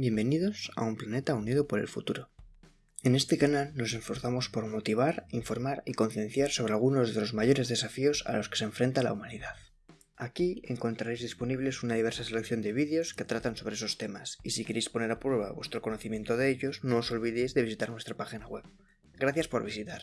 Bienvenidos a un planeta unido por el futuro. En este canal nos esforzamos por motivar, informar y concienciar sobre algunos de los mayores desafíos a los que se enfrenta la humanidad. Aquí encontraréis disponibles una diversa selección de vídeos que tratan sobre esos temas, y si queréis poner a prueba vuestro conocimiento de ellos, no os olvidéis de visitar nuestra página web. Gracias por visitar.